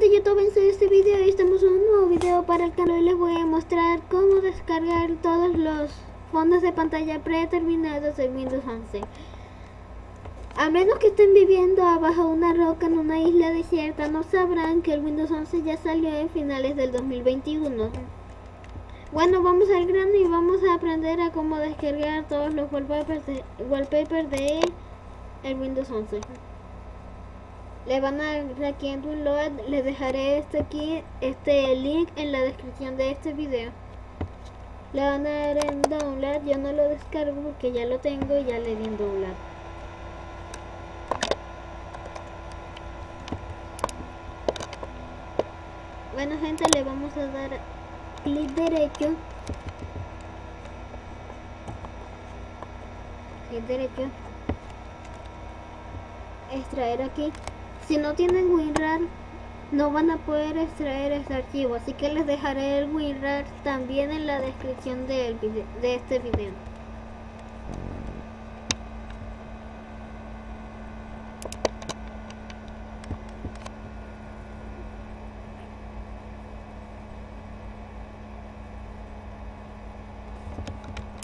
gente, yo tuve este video y estamos en un nuevo video para el canal. Hoy les voy a mostrar cómo descargar todos los fondos de pantalla predeterminados de Windows 11. A menos que estén viviendo abajo una roca en una isla desierta, no sabrán que el Windows 11 ya salió en finales del 2021. Bueno, vamos al grano y vamos a aprender a cómo descargar todos los wallpapers de, wallpapers de el Windows 11 le van a dar aquí en download les dejaré este aquí este link en la descripción de este video. Le van a dar en download yo no lo descargo porque ya lo tengo y ya le di en download. Bueno gente le vamos a dar clic derecho. Clic derecho. Extraer aquí si no tienen WinRAR, no van a poder extraer este archivo, así que les dejaré el WinRAR también en la descripción de este video.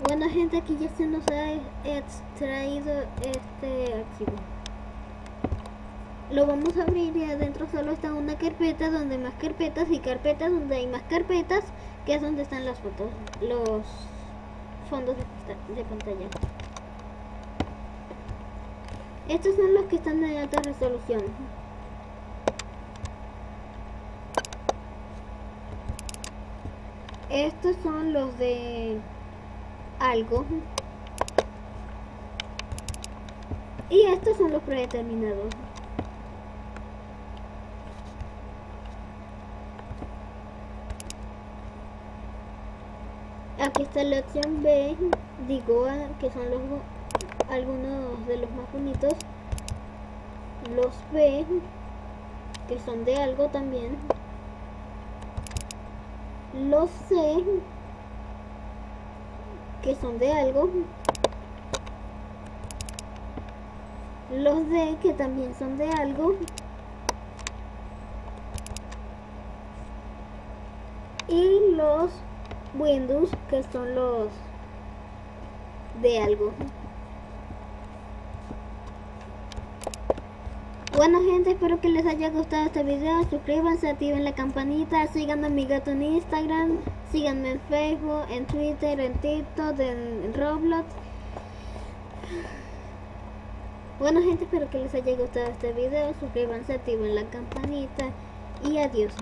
Bueno gente, aquí ya se nos ha extraído este archivo lo vamos a abrir y adentro solo está una carpeta donde hay más carpetas y carpetas donde hay más carpetas que es donde están las fotos los fondos de, pantalla. Estos son los que están de alta resolución. Estos son los de algo. Y estos son los predeterminados aquí está la opción B digo que son los algunos de los más bonitos. Los B que son de algo también. Los C que son de algo. Los D que también son de algo. Y los Windows, que son los de algo. Bueno gente, espero que les haya gustado este video, suscríbanse, activen la campanita, síganme a mi gato en Instagram, síganme en Facebook, en Twitter, en TikTok, en Roblox. Bueno gente, espero que les haya gustado este video, suscríbanse, activen la campanita y adiós.